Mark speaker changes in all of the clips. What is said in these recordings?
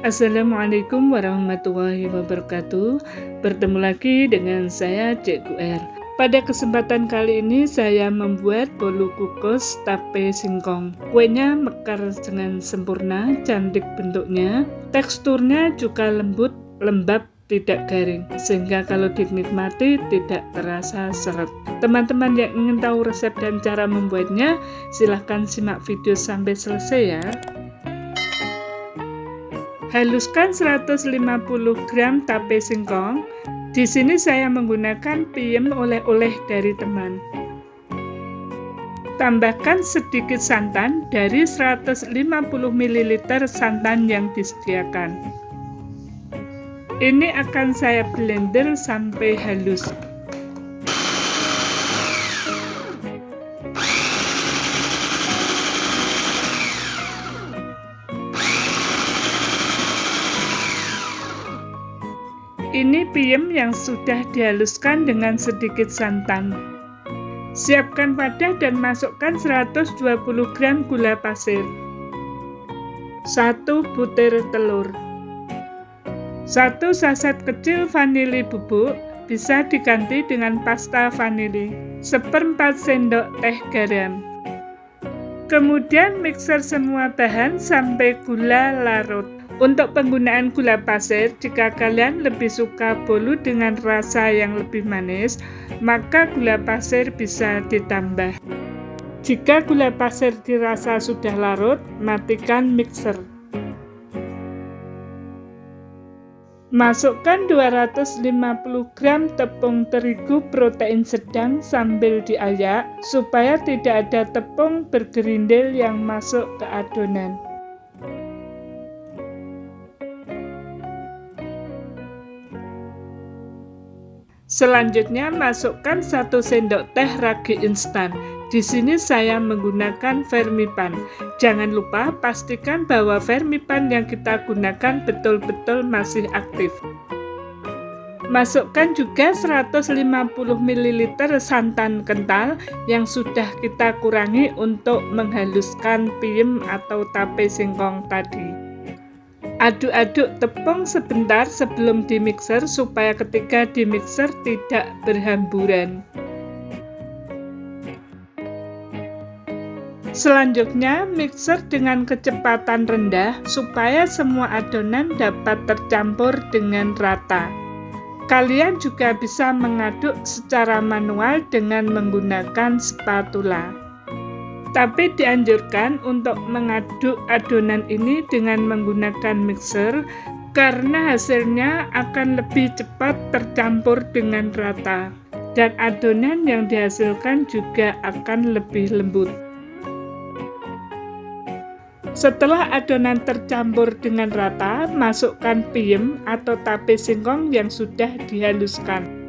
Speaker 1: Assalamualaikum warahmatullahi wabarakatuh. Bertemu lagi dengan saya Cik R. Pada kesempatan kali ini saya membuat bolu kukus tape singkong. Kuenya mekar dengan sempurna, cantik bentuknya. Teksturnya juga lembut, lembab, tidak garing Sehingga kalau dinikmati tidak terasa seret. Teman-teman yang ingin tahu resep dan cara membuatnya Silahkan simak video sampai selesai ya Haluskan 150 gram tape singkong. Di sini saya menggunakan piem oleh-oleh dari teman. Tambahkan sedikit santan dari 150 ml santan yang disediakan. Ini akan saya blender sampai halus. Ini piem yang sudah dihaluskan dengan sedikit santan. Siapkan wadah dan masukkan 120 gram gula pasir. 1 butir telur. 1 saset kecil vanili bubuk bisa diganti dengan pasta vanili. Seperempat sendok teh garam. Kemudian mixer semua bahan sampai gula larut. Untuk penggunaan gula pasir, jika kalian lebih suka bolu dengan rasa yang lebih manis, maka gula pasir bisa ditambah. Jika gula pasir dirasa sudah larut, matikan mixer. Masukkan 250 gram tepung terigu protein sedang sambil diayak supaya tidak ada tepung bergerindil yang masuk ke adonan. Selanjutnya masukkan satu sendok teh ragi instan. Di sini saya menggunakan Vermipan. Jangan lupa pastikan bahwa Vermipan yang kita gunakan betul-betul masih aktif. Masukkan juga 150 ml santan kental yang sudah kita kurangi untuk menghaluskan piem atau tape singkong tadi. Aduk-aduk tepung sebentar sebelum dimixer supaya ketika dimixer tidak berhamburan. Selanjutnya, mixer dengan kecepatan rendah supaya semua adonan dapat tercampur dengan rata. Kalian juga bisa mengaduk secara manual dengan menggunakan spatula. Tapi dianjurkan untuk mengaduk adonan ini dengan menggunakan mixer karena hasilnya akan lebih cepat tercampur dengan rata dan adonan yang dihasilkan juga akan lebih lembut. Setelah adonan tercampur dengan rata, masukkan piem atau tape singkong yang sudah dihaluskan.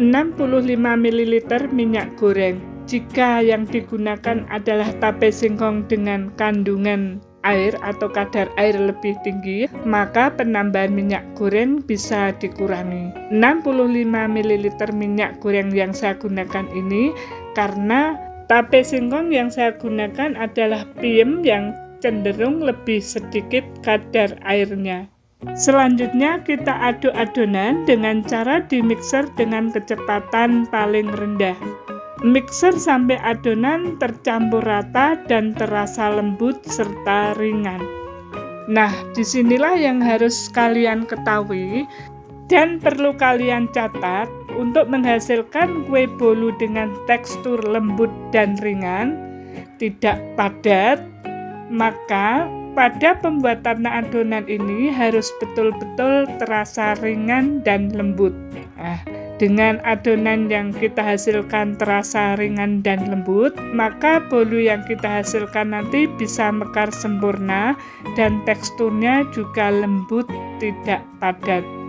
Speaker 1: 65 ml minyak goreng. Jika yang digunakan adalah tape singkong dengan kandungan air atau kadar air lebih tinggi, maka penambahan minyak goreng bisa dikurangi. 65 ml minyak goreng yang saya gunakan ini karena tape singkong yang saya gunakan adalah piem yang cenderung lebih sedikit kadar airnya. Selanjutnya kita aduk adonan dengan cara dimixer dengan kecepatan paling rendah. Mixer sampai adonan tercampur rata dan terasa lembut serta ringan. Nah, di sinilah yang harus kalian ketahui dan perlu kalian catat untuk menghasilkan kue bolu dengan tekstur lembut dan ringan, tidak padat, maka pada pembuatan adonan ini harus betul-betul terasa ringan dan lembut. Nah, dengan adonan yang kita hasilkan terasa ringan dan lembut, maka bolu yang kita hasilkan nanti bisa mekar sempurna dan teksturnya juga lembut, tidak padat.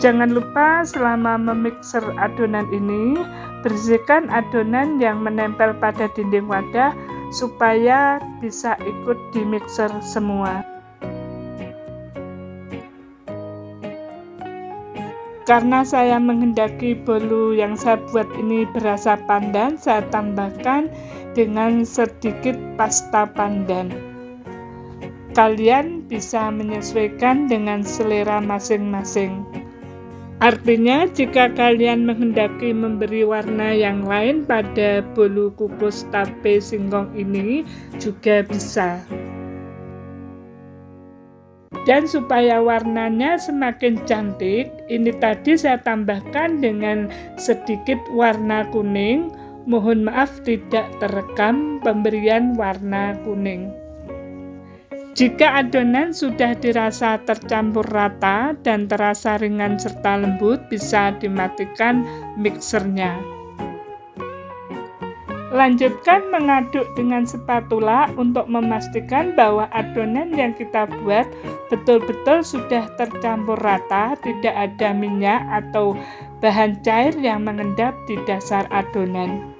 Speaker 1: Jangan lupa selama memixer adonan ini, bersihkan adonan yang menempel pada dinding wadah supaya bisa ikut di mixer semua. Karena saya menghendaki bolu yang saya buat ini berasa pandan, saya tambahkan dengan sedikit pasta pandan. Kalian bisa menyesuaikan dengan selera masing-masing. Artinya, jika kalian menghendaki memberi warna yang lain pada bolu kukus tape singkong ini, juga bisa. Dan supaya warnanya semakin cantik, ini tadi saya tambahkan dengan sedikit warna kuning. Mohon maaf tidak terekam pemberian warna kuning. Jika adonan sudah dirasa tercampur rata dan terasa ringan serta lembut, bisa dimatikan mixernya. Lanjutkan mengaduk dengan spatula untuk memastikan bahwa adonan yang kita buat betul-betul sudah tercampur rata, tidak ada minyak atau bahan cair yang mengendap di dasar adonan.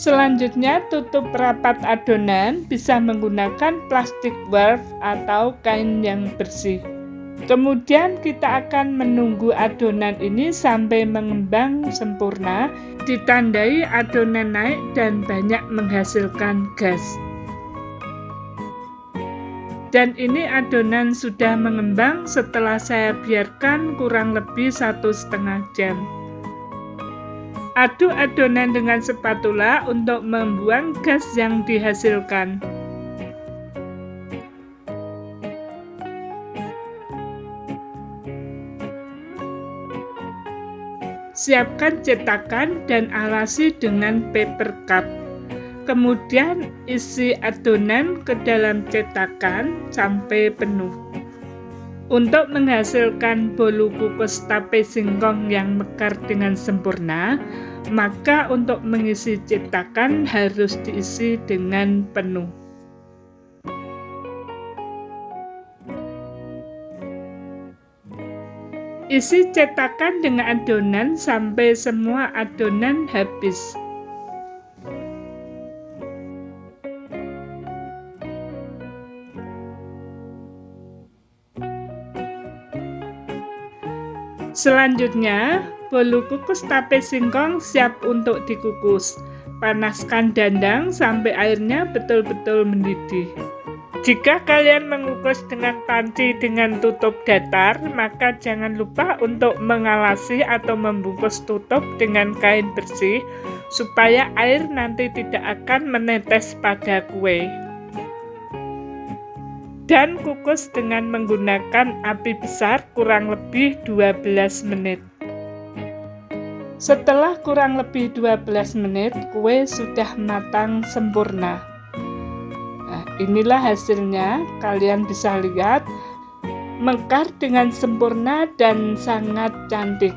Speaker 1: Selanjutnya, tutup rapat adonan bisa menggunakan plastik wrap atau kain yang bersih. Kemudian kita akan menunggu adonan ini sampai mengembang sempurna, ditandai adonan naik dan banyak menghasilkan gas. Dan ini adonan sudah mengembang setelah saya biarkan kurang lebih satu setengah jam. Aduk adonan dengan spatula untuk membuang gas yang dihasilkan. Siapkan cetakan dan alasi dengan paper cup. Kemudian isi adonan ke dalam cetakan sampai penuh. Untuk menghasilkan bolu kukus tape singkong yang mekar dengan sempurna, maka untuk mengisi cetakan harus diisi dengan penuh. Isi cetakan dengan adonan sampai semua adonan habis. Selanjutnya, bolu kukus tape singkong siap untuk dikukus. Panaskan dandang sampai airnya betul-betul mendidih. Jika kalian mengukus dengan panci dengan tutup datar, maka jangan lupa untuk mengalasi atau membungkus tutup dengan kain bersih supaya air nanti tidak akan menetes pada kue dan kukus dengan menggunakan api besar kurang lebih 12 menit. Setelah kurang lebih 12 menit, kue sudah matang sempurna. Nah, inilah hasilnya, kalian bisa lihat mekar dengan sempurna dan sangat cantik.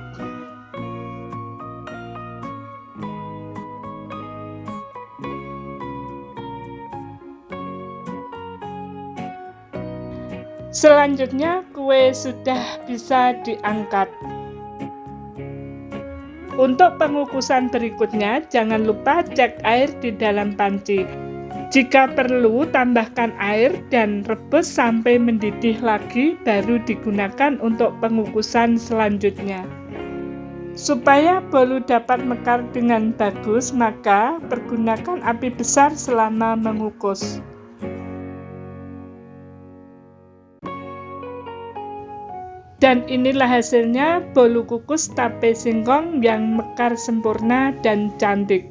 Speaker 1: Selanjutnya, kue sudah bisa diangkat. Untuk pengukusan berikutnya, jangan lupa cek air di dalam panci. Jika perlu, tambahkan air dan rebus sampai mendidih lagi, baru digunakan untuk pengukusan selanjutnya. Supaya bolu dapat mekar dengan bagus, maka pergunakan api besar selama mengukus. Dan inilah hasilnya bolu kukus tape singkong yang mekar sempurna dan cantik.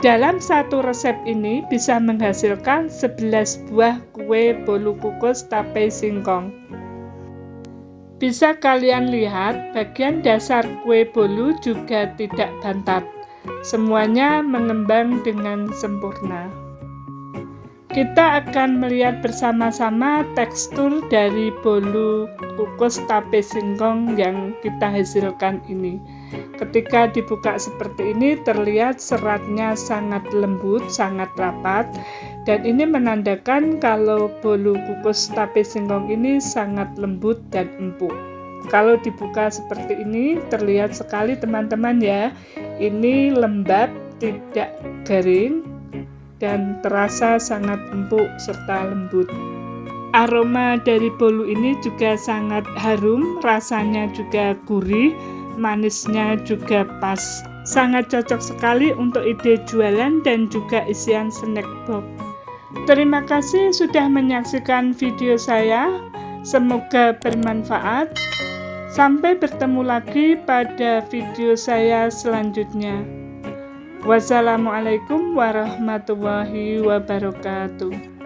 Speaker 1: Dalam satu resep ini bisa menghasilkan 11 buah kue bolu kukus tape singkong. Bisa kalian lihat bagian dasar kue bolu juga tidak bantat. Semuanya mengembang dengan sempurna. Kita akan melihat bersama-sama tekstur dari bolu kukus tape singkong yang kita hasilkan ini. Ketika dibuka seperti ini terlihat seratnya sangat lembut, sangat rapat dan ini menandakan kalau bolu kukus tape singkong ini sangat lembut dan empuk. Kalau dibuka seperti ini terlihat sekali teman-teman ya. Ini lembab, tidak garing, dan terasa sangat empuk serta lembut. aroma dari bolu ini juga sangat harum, rasanya juga gurih, manisnya juga pas. Sangat cocok sekali untuk ide jualan dan juga isian snack box. Terima kasih sudah menyaksikan video saya. Semoga bermanfaat. Sampai bertemu lagi pada video saya selanjutnya. Wassalamualaikum warahmatullahi wabarakatuh.